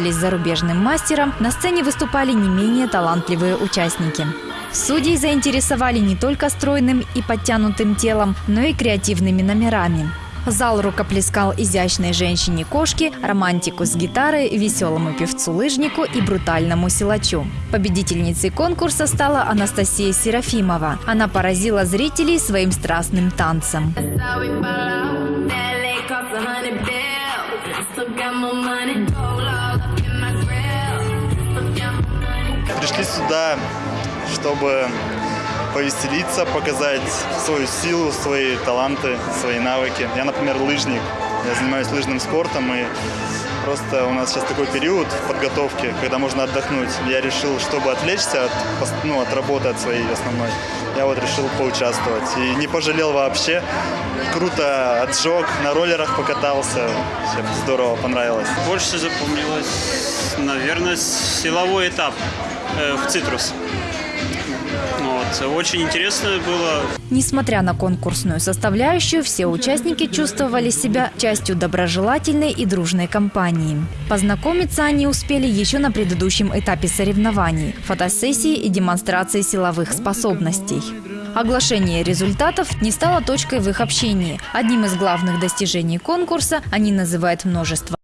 с зарубежным мастером, на сцене выступали не менее талантливые участники. Судей заинтересовали не только стройным и подтянутым телом, но и креативными номерами. Зал рукоплескал изящной женщине-кошке, романтику с гитарой, веселому певцу-лыжнику и брутальному силачу. Победительницей конкурса стала Анастасия Серафимова. Она поразила зрителей своим страстным танцем. How we fall сюда, чтобы повеселиться, показать свою силу, свои таланты, свои навыки. Я, например, лыжник. Я занимаюсь лыжным спортом и просто у нас сейчас такой период в подготовке, когда можно отдохнуть. Я решил, чтобы отвлечься от, ну, от работы, от своей основной, я вот решил поучаствовать. И не пожалел вообще. Круто отжег, на роллерах покатался. Вообще здорово, понравилось. Больше запомнилось, наверное, силовой этап э, в «Цитрус». Вот. Очень интересно было. Несмотря на конкурсную составляющую, все участники чувствовали себя частью доброжелательной и дружной компании. Познакомиться они успели еще на предыдущем этапе соревнований – фотосессии и демонстрации силовых способностей. Оглашение результатов не стало точкой в их общении. Одним из главных достижений конкурса они называют множество